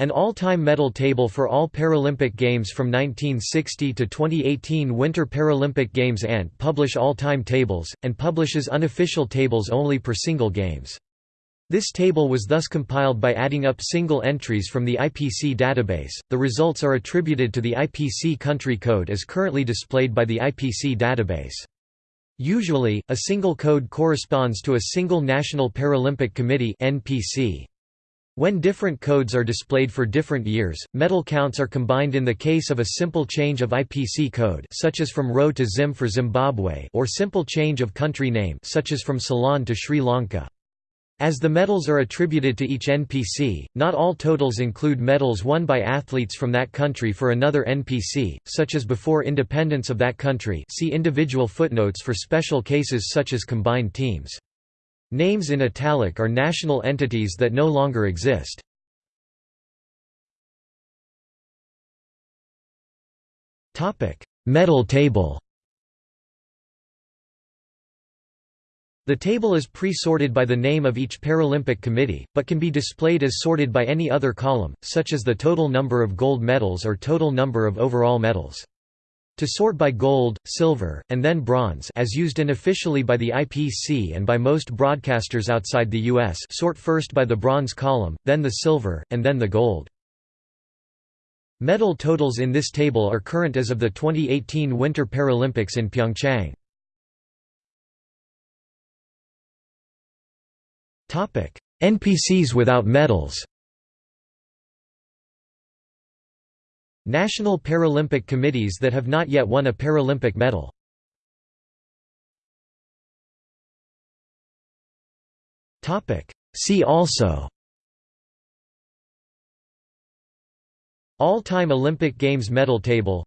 An all-time medal table for all Paralympic Games from 1960 to 2018 Winter Paralympic Games ANT publish all-time tables, and publishes unofficial tables only per single games. This table was thus compiled by adding up single entries from the IPC database. The results are attributed to the IPC country code as currently displayed by the IPC database. Usually, a single code corresponds to a single National Paralympic Committee (NPC). When different codes are displayed for different years, medal counts are combined in the case of a simple change of IPC code such as from RO to ZIM for Zimbabwe or simple change of country name such as from Ceylon to Sri Lanka. As the medals are attributed to each NPC, not all totals include medals won by athletes from that country for another NPC, such as before independence of that country see individual footnotes for special cases such as combined teams. Names in italic are national entities that no longer exist. Medal table The table is pre-sorted by the name of each Paralympic committee, but can be displayed as sorted by any other column, such as the total number of gold medals or total number of overall medals. To sort by gold, silver, and then bronze as used unofficially by the IPC and by most broadcasters outside the US sort first by the bronze column, then the silver, and then the gold. Medal totals in this table are current as of the 2018 Winter Paralympics in Pyeongchang. NPCs without medals National Paralympic committees that have not yet won a Paralympic medal. See also. All-time Olympic Games medal table.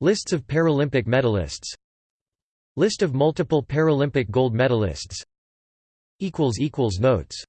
Lists of Paralympic medalists. List of multiple Paralympic gold medalists. Notes